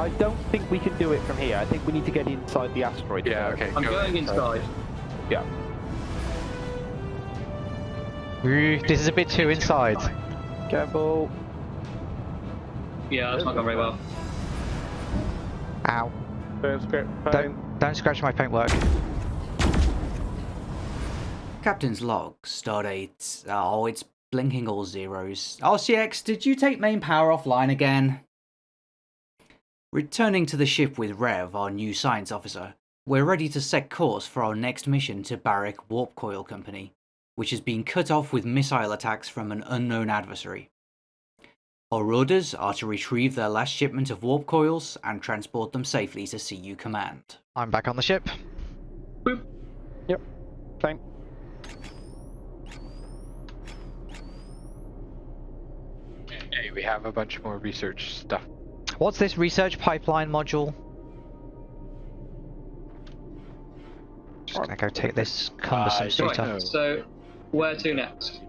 I don't think we can do it from here. I think we need to get inside the asteroid. Yeah, okay. I'm go going inside. Yeah. Ooh, This is a bit too inside. Careful. Yeah, that's not going very well. Ow. Don't. Don't, don't scratch my paintwork. Captain's log, stardate. Oh, it's blinking all zeros. RCX, did you take main power offline again? Returning to the ship with Rev, our new science officer, we're ready to set course for our next mission to Barrick Warp Coil Company, which has been cut off with missile attacks from an unknown adversary. Our orders are to retrieve their last shipment of warp coils and transport them safely to CU Command. I'm back on the ship. Yep. Same. Hey, we have a bunch more research stuff. What's this research pipeline module? Just gonna go take this cumbersome I suit don't off. So, where to next?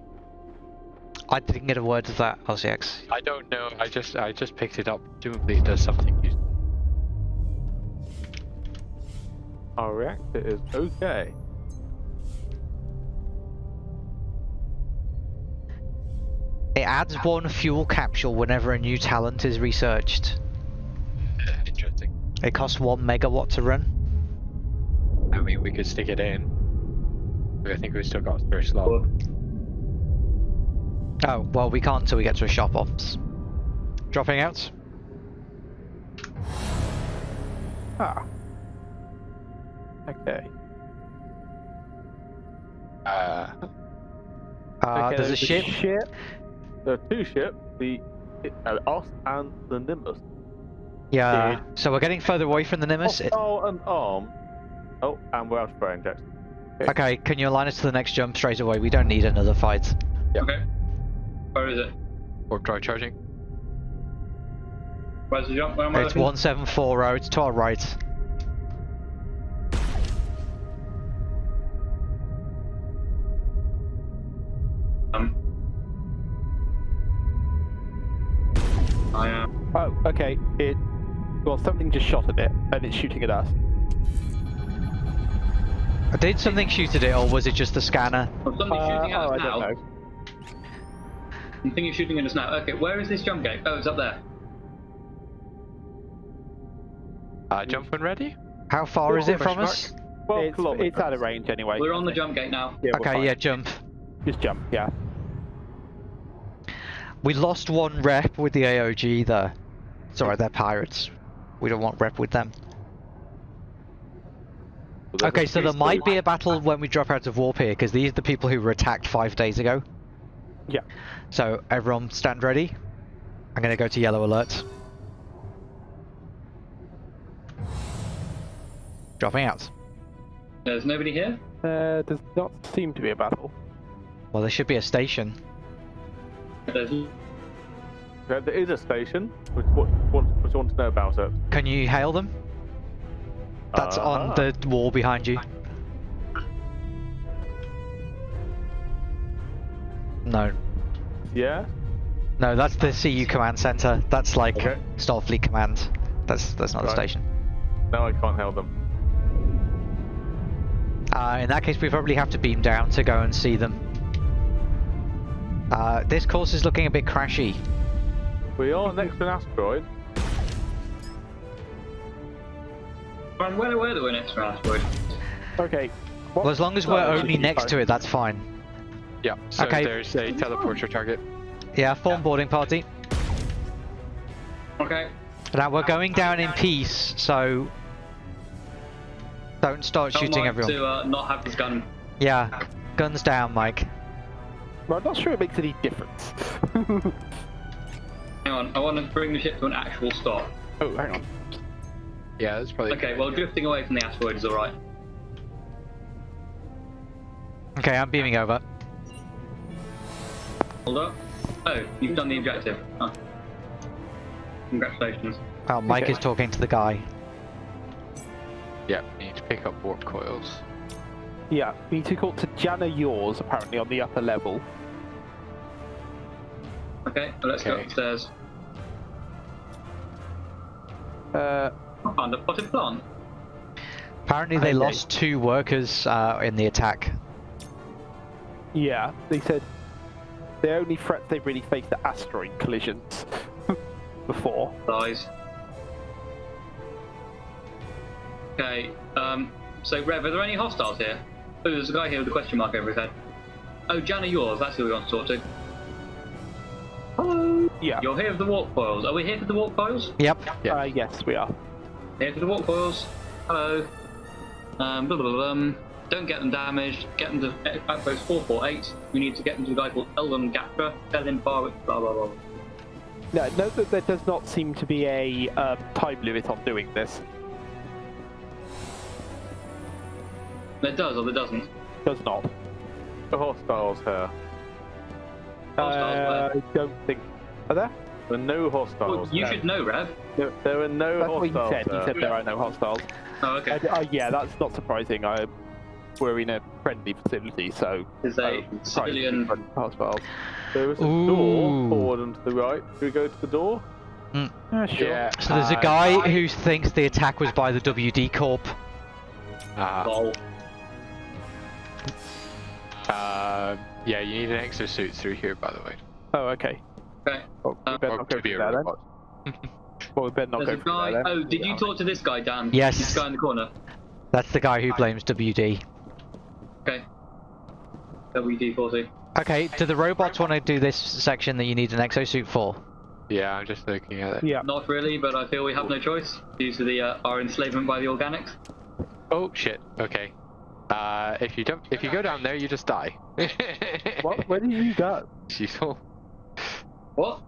I didn't get a word of that, LCX. I don't know. I just I just picked it up. Presumably it does something. Our reactor is okay. It adds one fuel capsule whenever a new talent is researched. Uh, Interesting. It costs one megawatt to run. I mean, we could stick it in. I think we've still got a spare slot. Oh, well, we can't until we get to a shop ops. Dropping out? Ah. Okay. Uh, Uh, okay, there's a ship. ship. There are two ships. The uh, us and the Nimbus. Yeah. Dude. So we're getting further away from the Nimbus. Oh, oh, an arm. Oh, and we're out of spray inject. Okay, can you align us to the next jump straight away? We don't need another fight. Okay. Where is it? warp drive charging. Where's the jump? Where am I It's looking? 174 It's to our right. Okay. It. Well, something just shot at it, and it's shooting at us. I did something shoot at it, or was it just the scanner? Well, somebody's Uh, shooting at oh, us I now. don't know. I'm thinking of shooting at us now. Okay, where is this jump gate? Oh, it's up there. Uh, jump when ready. How far is it from Question us? Well, Twelve it's, kilometers. it's out of range anyway. We're on the jump gate now. Yeah, Okay, yeah, jump. Just jump. Yeah. We lost one rep with the AOG there. It's alright, they're pirates. We don't want rep with them. Well, Okay, so there might be a battle when we drop out of warp here, because these are the people who were attacked five days ago. Yeah. So everyone stand ready. I'm gonna go to yellow alert. Dropping out. There's nobody here. There does not seem to be a battle. Well, there should be a station. There's There, there is a station. Which, what, what, what you want to know about it? Can you hail them? That's on Ah. the wall behind you. No. Yeah. No, that's the CU command center. That's like Okay. Starfleet command. That's that's not the station. No, I can't hail them. Uh, in that case, we probably have to beam down to go and see them. Uh, this course is looking a bit crashy. We are next to an asteroid. Ryan, where where do we next to an asteroid? Okay. What? Well, as long as we're Oh, only next to it, that's fine. Yeah. So Okay. there's a teleporter target. Yeah, form boarding party. Okay. Now we're going down in peace, so don't start Tell shooting Mike everyone. To uh, not have his gun. Yeah, guns down, Mike. Well, I'm not sure it makes any difference. Hang on, I want to bring the ship to an actual stop. oh, hang on. Yeah, that's probably. Okay, well, drifting away from the asteroid is alright. Okay, I'm beaming over. Hold up. Oh, you've done the objective. Oh. Congratulations. Oh, Mike Okay. is talking to the guy. Yeah, we need to pick up warp coils. Yeah, we need to go to Jana Yours, apparently, on the upper level. Okay, well, let's go upstairs. Uh, I found a potted plant. Apparently, they Okay. lost two workers uh, in the attack. yeah, they said the only threats they've really faced are asteroid collisions before. Dies. Okay, um, so Rev, are there any hostiles here? Oh, there's a guy here with a question mark over his head. Oh, Jana yours, that's who we want to talk to. Hello! Yeah. You're here for the warp coils. Are we here for the warp coils? Yep. Yeah. Uh, yes, we are. Here for the warp coils. Hello. Um, blah, blah, blah, blah. Don't get them damaged. Get them to Outpost 448. We need to get them to a guy called Eldon Gatra. Tell him far blah, blah, blah. No, note that there does not seem to be a um, time limit on doing this. There does or there doesn't. Does not. The hostiles here. Hostiles Uh, I don't think. Are there? There are no Well, hostiles. you there. should know, Rev. There, there are no That's what he hostiles. said. He there. said there are no hostiles. Oh, okay. Uh, uh, yeah, that's not surprising. I, we're in a friendly facility, so There's a oh, civilian. hostiles. There is a Ooh. door forward and to the right. Should we go to the door? Yeah, sure. Yeah. So there's a uh, guy who thinks the attack was by the WD Corp. Uh, uh, yeah, you need an exosuit through here, by the way. Oh, okay. Okay. Well, we Uh, better Or not go be through a there then. Well, we better not There's go a through guy. there then. Oh, did you talk to this guy, Dan? Yes. This guy in the corner. That's the guy who blames WD. Okay. WD40. Okay, do the robots want to do this section that you need an exosuit for? Yeah, I'm just looking at it. Yeah. Not really, but I feel we have no choice due to the uh, our enslavement by the organics. Oh shit. Okay. Uh, if you don't, if you go down there, you just die. What? Where did you go? Useful. What?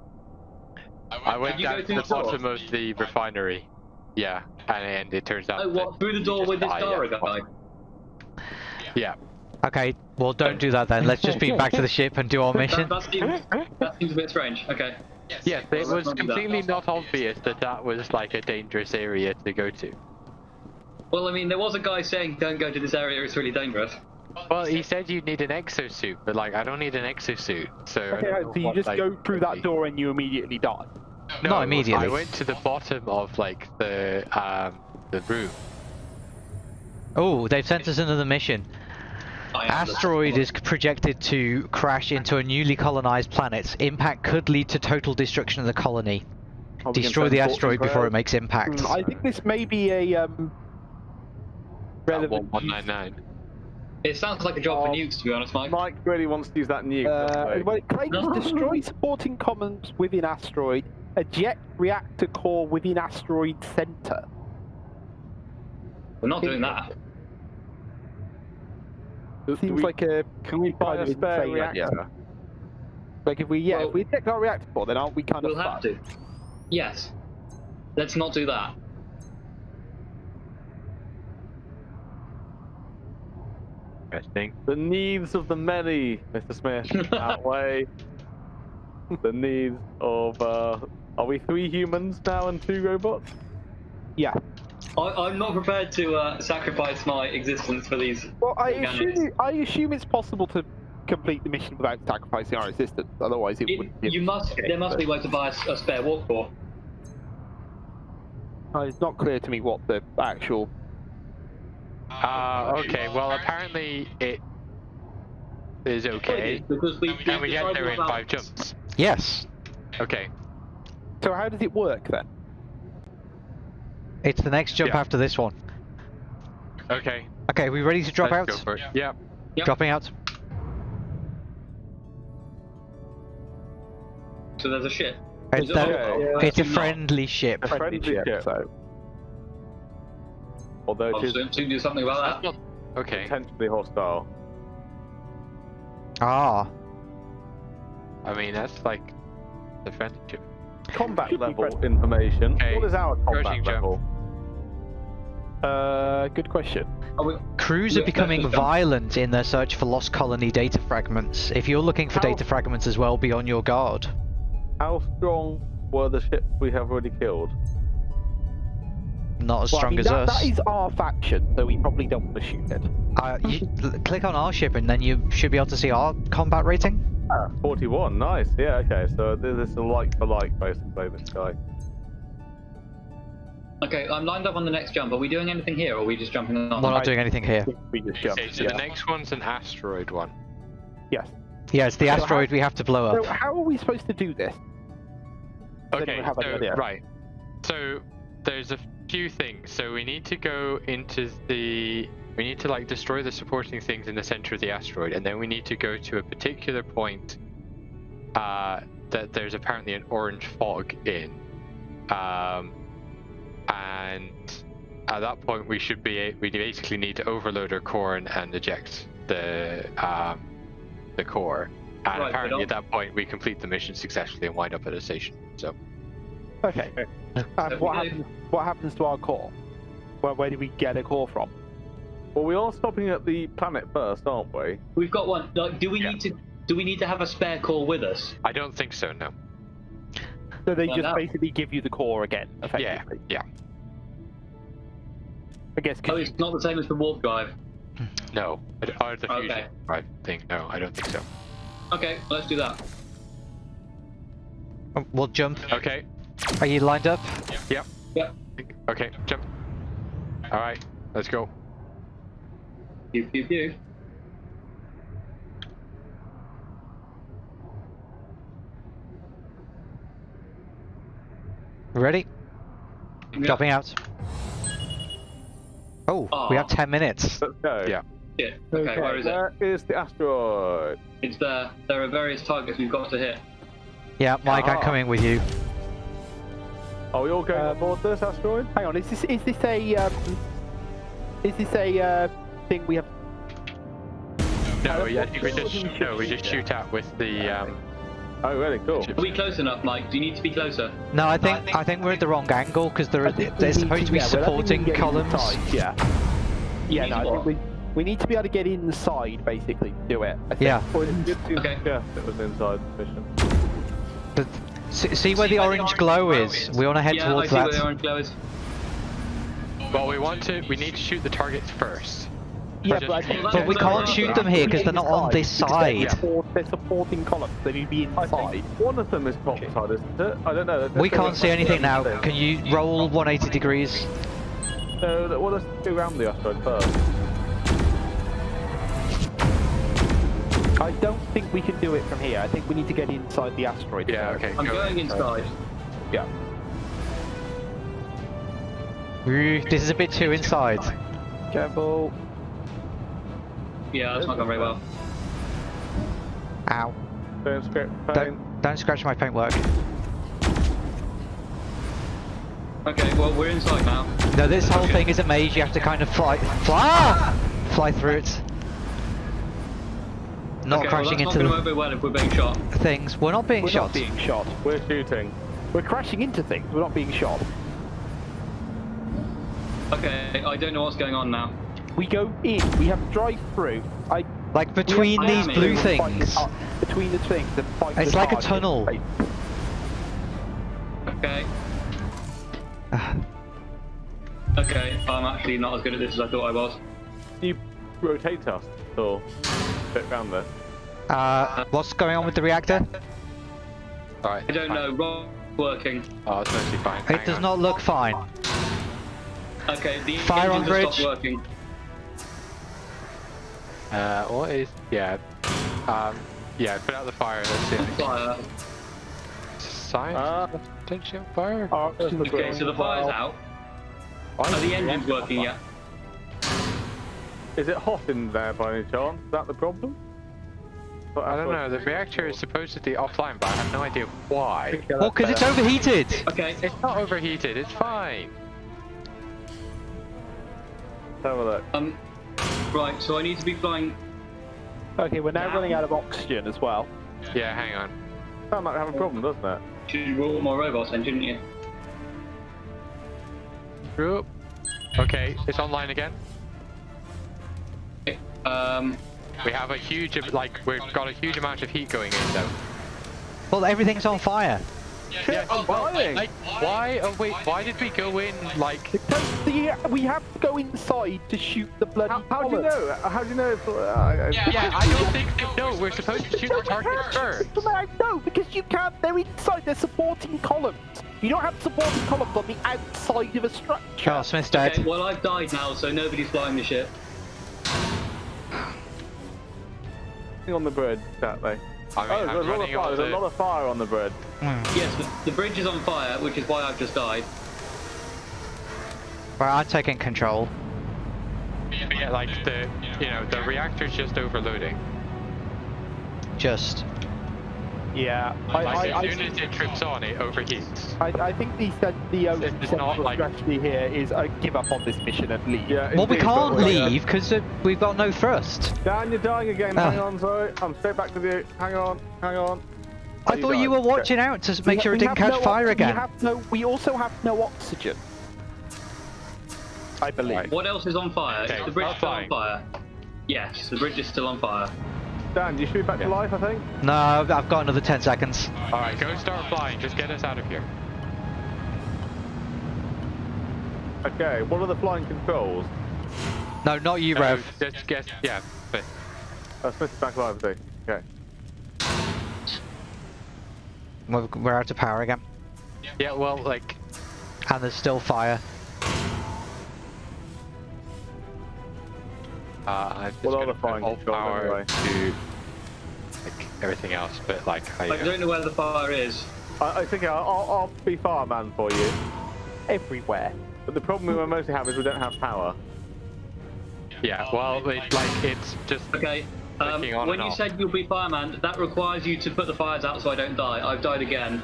I went you go down to the the bottom of the refinery. Yeah, and, and it turns out. Oh, what? that Through the door with this die, Dara yeah. guy? Yeah. Okay, well don't do that then. Let's just be back to the ship and do our mission. That, that, seems, that seems a bit strange. Okay. Yes, it was let's not do that. completely not obvious that that was like a dangerous area to go to. Well, I mean, there was a guy saying, "Don't go to this area; it's really dangerous." Well, he said you need an exosuit, but like I don't need an exosuit, so. Okay, don't so know you what, just like, go through that door and you immediately die. No, Not immediately. I went to the bottom of like the um the room. Oh, they've sent us another mission. I am the- Asteroid is projected to crash into a newly colonized planet. Impact could lead to total destruction of the colony. Are we gonna Destroy the asteroid before it makes impact. Hmm, I think this may be a um, relevant. One nine nine. It sounds like a job for Oh. nukes, to be honest, Mike. Mike really wants to use that nuke. Uh, doesn't well, it claims destroy supporting commons within asteroid, eject reactor core within asteroid center. We're not doing that. Do- do Seems we- like a Can we buy kind a spare insane idea. reactor? Like if we yeah, Well- if we eject our reactor core, then aren't we kind We'll of have fucked? to. Yes. Let's not do that. Interesting. The needs of the many, Mr. Smith, outweigh the needs of. Uh, are we three humans now and two robots? Yeah. I, I'm not prepared to uh, sacrifice my existence for these. Well, I assume I assume it's possible to complete the mission without sacrificing our existence. Otherwise, it, It- wouldn't. Be you must. There must be a way to buy a spare warp core. Uh, it's not clear to me what the actual. Uh, okay. Well, apparently it is okay, Because we. and we get there in about- five jumps. Yes, Okay. So how does it work then? it's the next jump Yeah. after this one. Okay. Okay, we ready to drop let's out? Go for it. Yeah. Yep. Dropping out. So there's a ship. It's, Is it- the- Okay. it's a Not. friendly ship. A friendly ship. So Although I'll it is soon, soon do something about that. Okay. potentially hostile. Ah, I mean that's like the friendship. Combat level information. Okay. What is our combat Approaching jump. level? uh, good question. Are we, crews Yeah, are becoming that's violent in their search for lost colony data fragments. If you're looking for How- data fragments as well, be on your guard. How strong were the ships we have already killed? Not as Well, I strong mean, as that, us. that is our faction, so we probably don't want to shoot it. Uh, you, click on our ship and then you should be able to see our combat rating. Ah, 41, nice. Yeah, okay, so this is a like for like basically, this guy. Okay, I'm lined up on the next jump. Are we doing anything here, or are we just jumping on? We're not doing anything here. We just jumped. Okay, so yeah. the next one's an asteroid one. Yes. Yeah, it's the So asteroid we have to blow So up. how are we supposed to do this? Okay, anyone have any so, idea? right. So there's a few things. So we need to go into the. We need to like destroy the supporting things in the center of the asteroid, and then we need to go to a particular point uh, that there's apparently an orange fog in, um, and at that point we should be we basically need to overload our core and, and eject the um, the core. And Right, apparently at that point we complete the mission successfully and wind up at a station. So Okay. And So what happens? What happens to our core? Where, where do we get a core from? Well, we are stopping at the planet first, aren't we? We've got one. Like, do we Yeah. need to? Do we need to have a spare core with us? I don't think so. No. So they Well, just that- basically give you the core again, Yeah. effectively. Yeah. I guess Oh, it's not the same as the warp drive. Hmm. No. I d- Or the Okay. fusion drive thing. No, I don't think so. Okay, let's do that. Um, we'll jump. Okay. Are you lined up? Yep. Yep. Okay. Jump. All right. Let's go. Pew pew pew. Ready? Yeah. Dropping out. Oh, we have 10 minutes. Let's go. Yeah. Shit. Okay, where is it? Where is the asteroid? It's there. There are various targets we've got to hit. Yeah, Mike, I'm Ah. coming with you. Are we all going Um, on board this asteroid? Hang on. Is this is this a um, is this a uh, thing we have? No, Uh, yeah, I we just no, we just shoot at with the um. Oh, really? Cool. Are we close enough, Mike? Do you need to be closer? No, I think I think we're at the wrong angle because there are think we there's supposed to be yeah, well, I think we supporting can columns. inside, Yeah. Yeah. No, I think we we need to be able to get inside, basically. to Do it. I think. Yeah. Well, it's good to Okay. suggest it was inside the mission. But see, see where the orange glow is? We want to head yeah, towards I see that. where the orange glow is. Well, we want to. We need to shoot the targets first. Yeah, Just- but I But we can't shoot them here because they're not on this Because they're side. They're supporting columns. They need to be inside. one of them is topside, isn't it? I don't know. Let's- We can't see anything now. thing. Can you roll 180 degrees? No, no, well, let's go around the asteroid first. I don't think we can do it from here. I think we need to get inside the asteroid. Yeah. Okay. I'm go going inside. Yeah. Ooh, This is a bit too inside. Careful. Yeah, that's not going very well. Ow. Don't script. Don't, don't scratch my paintwork. Okay, well we're inside now. No, this whole Okay. thing is a maze. You have to kind of fly, fly, fly through it. Not okay, crashing well, that's into not going to the go very well if we're being shot. things. We're not being We're shot. not being shot. We're shooting. We're crashing into things. We're not being shot. Okay, I don't know what's going on now. We go in. We have to drive through. I Like between have these I blue in. fight the things. tar- between the things and fight It's the like a tunnel. Okay. Okay, I'm actually not as good at this as I thought I was. You rotate us or bit round there. Uh, what's going on with the reactor? All right. I don't fine. know. Wrong working. Oh, it's mostly fine. It Hang does on. not look fine. Okay, the Fire on engines have bridge. stopped working. Uh, what is? Yeah. Um. Yeah. Put out the fire. Let's see. Fire. Science. Ah. potential fire. Okay, so the fire's out. Are the engines working yet? Is it hot in there by any chance? Is that the problem? But I don't know. The reactor is supposedly offline, but I have no idea why. Well, because it's overheated. Okay, It's not overheated. It's fine. Let's have a look. um, right, so I need to be flying. Okay, we're now Now. running out of oxygen as well. Yeah. Hang on. Sound like having a problem, doesn't it? Should you roll more robots then, shouldn't you? Oop. Okay. It's online again. Okay, Um, We have a huge, like, we've got a huge amount of heat going in though. Well, everything's on fire. Shit, I'm dying. Like, why? Oh wait, why did we go in like? Because the, we have to go inside to shoot the bloody How, how do you know? How do you know? If, uh, Yeah, I don't think they know. We're supposed to shoot the target first. No, because you can't. They're inside. They're supporting columns. You don't have supporting columns on the outside of a structure. Charles Smith's dead. Okay, well I've died now, so nobody's flying the ship. On the bridge, exactly. I mean, Oh, there's a lot of fire. There's a lot of fire on the bridge. Hmm. Yes, the, the bridge is on fire, which is why I've just died. Right, I'm taking control. Yeah, like the, you know, the reactor's just overloading. Just. Yeah, I, Like I, as soon I, as it trips on, it overheats. I, I think the cen- the only It's not central like- strategy here is uh, give up on this mission and leave. Yeah. Well, we indeed, but can't uh, leave because uh, we've got no thrust. Dan, you're dying again. Ah. Hang on, sorry. I'm straight back with you. Hang on, hang on. I thought you died. were Okay. watching out to s- We make sure it didn't catch no fire again. We have no. We also have no oxygen. I believe. Right. What else is on fire? Okay, is the bridge start still on fire? Yes, the bridge is still on fire. Dan, you should be back to life, I think. No, I've I've got another 10 seconds. All right, go start flying. Just get us out of here. Okay, what are the flying controls? No, not you, No, Rev. just get, yeah. But Uh, Smith is back live, I think. Okay. We're, we're out of power again. yeah, well, like, And there's still fire. Uh, I'm just What are gonna the put flying all power anyway? to like everything else, but like I. I don't know where the fire is. I, I think I'll, I'll, I'll be fireman for you. Everywhere. But the problem we mostly have is we don't have power. Yeah, well, it, like it's just Okay. Um, on when and you off. said you'll be fireman, that requires you to put the fires out so I don't die. I've died again.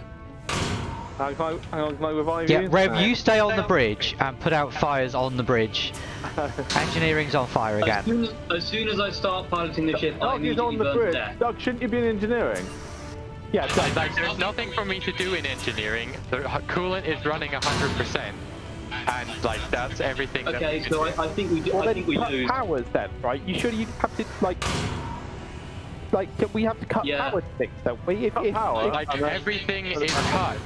Hang on, can I, hang on, can I revive Yeah, you? Rev, you stay on the bridge and put out fires on the bridge. Engineering's on fire As again. soon as, as soon as I start piloting the ship, I Doug is on the burn to bridge. death. Doug, shouldn't you be in engineering? Yeah, like, so- like, there's nothing for me to do in engineering. The coolant is running hundred percent, and like that's everything. that Okay, we so do. I, I think we do, well, I then think we cut lose. powers then, right? You should you have to like, like we have to cut Yeah. power things, don't we? If, if, power? like and then- everything is cut.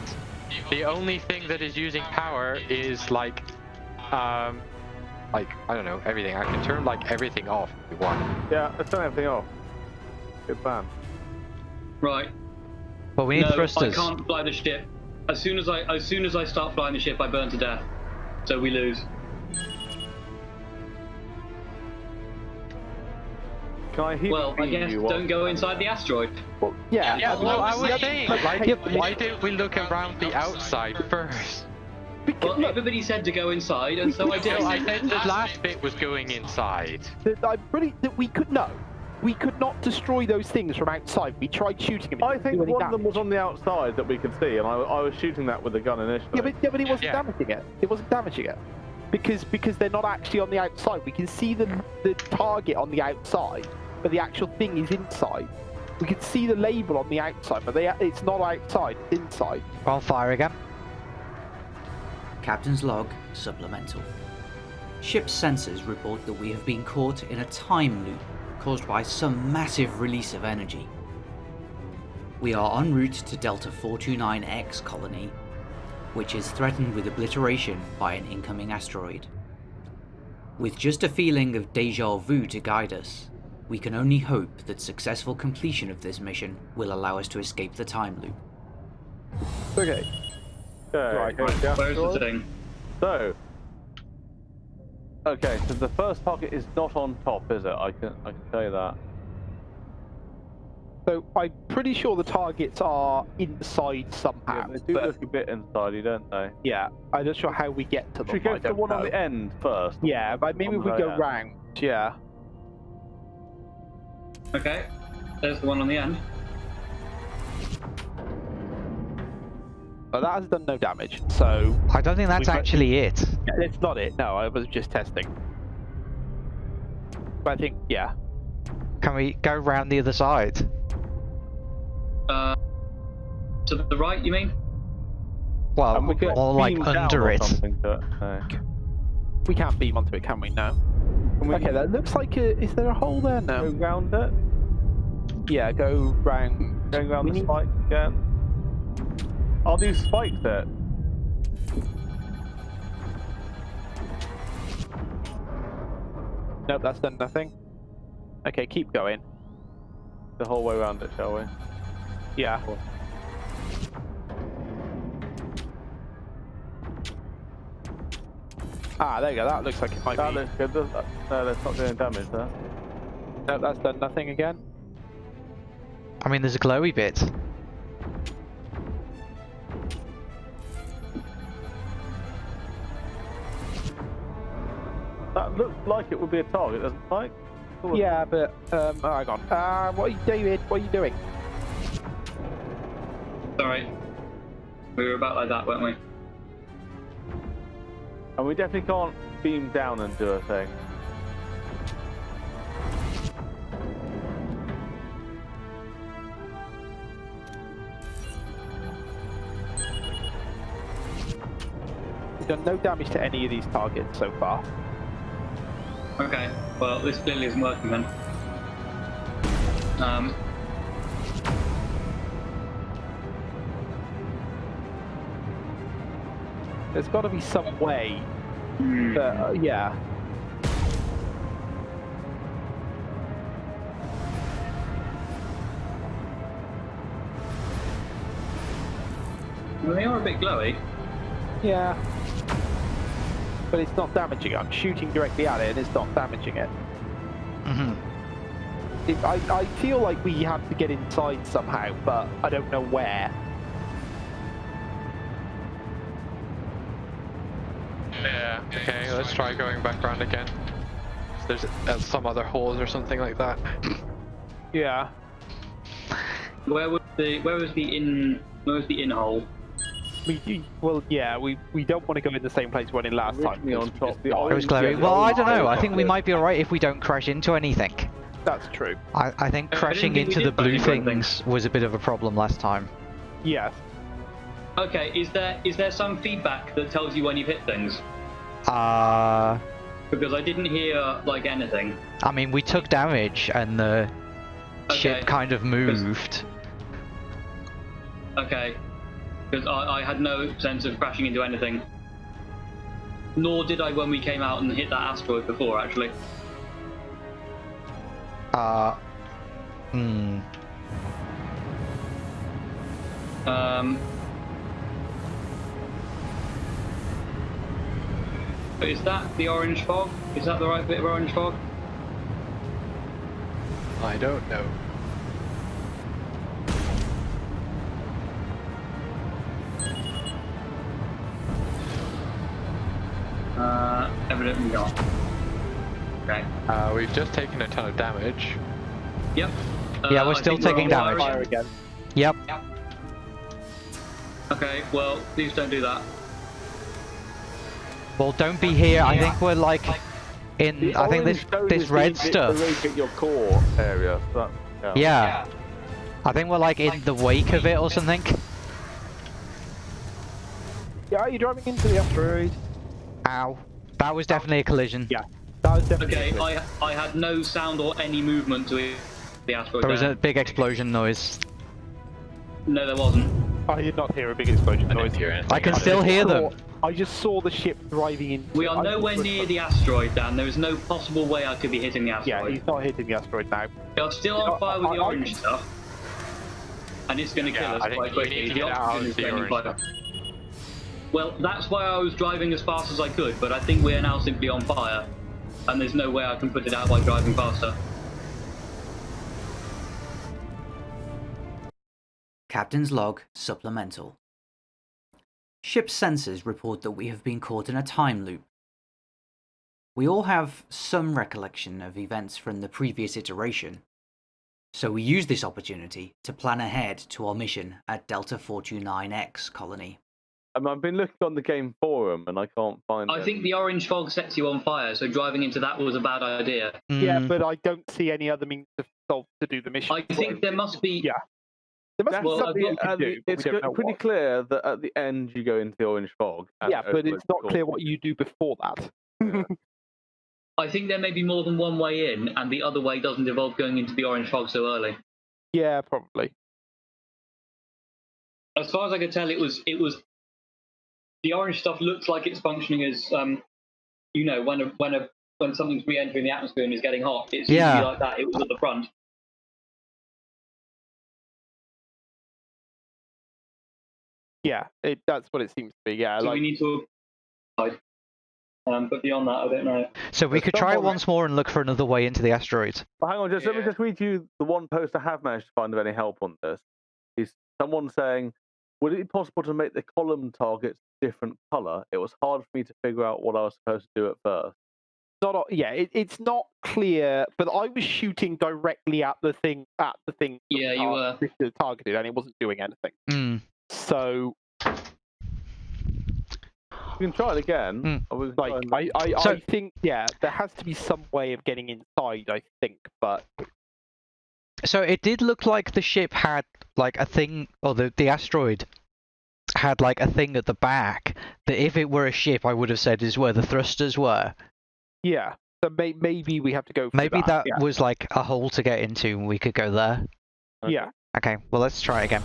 The only thing that is using power is like, um, like I don't know everything. I can turn like everything off if you want. Yeah, let's turn everything off. Good plan. Right. But we need no, I can't fly the ship. As soon as I as soon as I start flying the ship, I burn to death. So we lose. Can I Well, I guess don't go inside the asteroid. well, yeah, Yeah, and well, I was saying, like, like, why didn't we look around the outside first? because, Well, look, everybody said to go inside, and so I did. I said the last bit was going inside. that I'm pretty that we could no, we could not destroy those things from outside. We tried shooting them. I think do any one of them was on the outside that we could see, and I, I was shooting that with the gun initially. Yeah, but, yeah, but it wasn't Yeah. damaging it. It wasn't damaging it because because they're not actually on the outside. We can see the the target on the outside, but the actual thing is inside. We can see the label on the outside, but they, it's not outside. It's inside. We're on fire again. Captain's log supplemental. Ship's sensors report that we have been caught in a time loop caused by some massive release of energy. We are en route to Delta 429X colony, which is threatened with obliteration by an incoming asteroid. With just a feeling of deja vu to guide us, we can only hope that successful completion of this mission will allow us to escape the time loop. Okay. Okay, Right, here's Where's the thing? So, okay, so the first target is not on top, is it? I can I can tell you that. So I'm pretty sure the targets are inside Yeah, somehow. they do but look a bit inside, don't they? yeah, I'm not sure how we get to them. Should we go to the don't one on the end first? Yeah, but maybe On if we go end. round. Yeah. Okay. There's the one on the end. But that has done no damage, so I don't think that's actually it. yeah, it's not it. No, I was just testing. But I think, yeah. Can we go round the other side? Uh, to the right, you mean? Well, we could or like beam down under or it. something to it, no. We can't beam onto it, can we? No. Can we Okay, that looks like a. Is there a hole there? Now? Go No. round it? Yeah, go round. Going round We the need- spike again? Are these spikes there? Nope, that's done nothing. Okay, keep going. The whole way around it, shall we? Yeah. Ah, there you go. That looks like it might That be. looks good. does that? No, that's not doing damage there. Nope, that's done nothing again. I mean, there's a glowy bit. That looks like it would be a target, doesn't it? Like? Sort. Yeah, but um, oh, hang on. Uh, what are you, David? What are you doing? Sorry. We were about like that, weren't we? And we definitely can't beam down and do a thing. We've done no damage to any of these targets so far. Okay, well, this clearly isn't working then. Um, There's got to be some way. That, uh, yeah. well, they are a bit glowy. Yeah. But it's not damaging it. I'm shooting directly at it and it's not damaging it. Mm -hmm. it I, I feel like we have to get inside somehow, but I don't know where. Okay, let's try going back around again. There's uh, some other holes or something like that. Yeah. Where was the where was the in where was the in hole? We, we- well, yeah, we, we don't want to go in the same place we went in last time. Originally on top, the. It was orange- glowy. yeah, Well, I don't know. I think we might be alright if we don't crash into anything. That's true. I, I think crashing didn't think into the blue crash into things was a bit of a problem last time. Yes. Okay, is there is there some feedback that tells you when you've hit things? Uh, Because I didn't hear like anything. I mean, we took damage and the Okay. ship kind of moved. Okay. Because I, I had no sense of crashing into anything. Nor did I when we came out and hit that asteroid before, actually. Uh, hmm. Um, but is that the orange fog? Is that the right bit of orange fog? I don't know. Uh, evidently not. Okay. Uh, we've just taken a ton of damage. Yep. Yeah, Uh, we're I still think taking on fire damage. Fire again. again. Yep. Okay, well, please don't do that. Well, don't be here. I think we're like in. The I think this this red the- the- stuff. At your core area. So that, Yeah. I think we're like in the wake of it or something. Yeah, are you driving into the asteroid? Ow. That was definitely a collision. Yeah. That was definitely. Okay, I I had no sound or any movement to it- the asteroid. There was there. a big explosion noise. No, there wasn't. I did not hear a big explosion I noise. didn't hear anything. I can I still hear saw- them. I just saw the ship driving in. We are nowhere near the asteroid, Dan. There is no possible way I could be hitting the asteroid. Yeah, asteroid. he's not hitting the asteroid now. You're still on fire with the I- I orange can- stuff. And it's going to kill Yeah, us quite quickly. The oxygen is the burning orange Well, that's why I was driving as fast as I could, but I think we are now simply on fire. And there's no way I can put it out by driving faster. Captain's Log Supplemental. Ship's sensors report that we have been caught in a time loop. We all have some recollection of events from the previous iteration, so we use this opportunity to plan ahead to our mission at Delta 429X colony. Um, I've been looking on the game forum and I can't find. I think the orange fog sets you on fire, so driving into that was a bad idea. Yeah, Mm, but I don't see any other means to solve to do the mission. I think there must be. Yeah. There must That's be something at you can do, it's don't go- know pretty what. clear that at the end you go into the orange fog. Yeah, but it's not clear what you do before that. I think there may be more than one way in, and the other way doesn't involve going into the orange fog so early. Yeah, probably. as far as I could tell, it was it was the orange stuff looks like it's functioning as um, you know, when a when a when something's re-entering the atmosphere and is getting hot. It's Yeah. usually like that. It was at the front. Yeah, it, that's what it seems to be. Yeah, So like we need to. Um, but beyond that, I don't know. So we There's could try it once more and look for another way into the asteroid. Well, hang on, just let me just read you the one post I have managed to find of any help on this. Is someone saying, "Would it be possible to make the column targets different color? It was hard for me to figure out what I was supposed to do at first." not. Yeah, it, it's not clear. But I was shooting directly at the thing at the thing. Yeah, you were. targeted, and it wasn't doing anything. Mm. So You can try it again. Mm. or we can try like I, I, So- I think yeah, there has to be some way of getting inside. I think, but So it did look like the ship had like a thing, or the the asteroid had like a thing at the back that if it were a ship, I would have said is where the thrusters were. yeah. So may, maybe we have to go. Maybe that. that yeah. was like a hole to get into, and we could go there. yeah. Okay, well let's try again.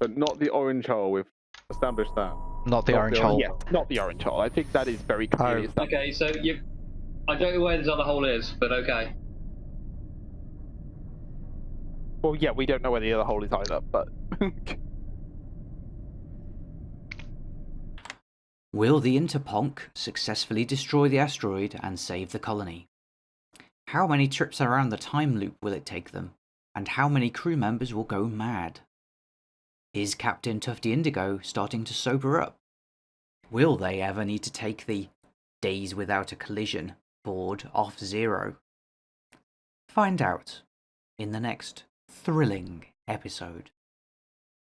But not the orange hole. We've established that. Not the Not orange the hole. Yes, not the orange hole. I think that is very clear. Oh. Okay, so you. I don't know where this other hole is, but okay. Well, yeah, we don't know where the other hole is either, but Will the Interponk successfully destroy the asteroid and save the colony? How many trips around the time loop will it take them? And how many crew members will go mad? Is Captain Tufty Indigo starting to sober up? Will they ever need to take the days without a collision board off zero? Find out in the next thrilling episode.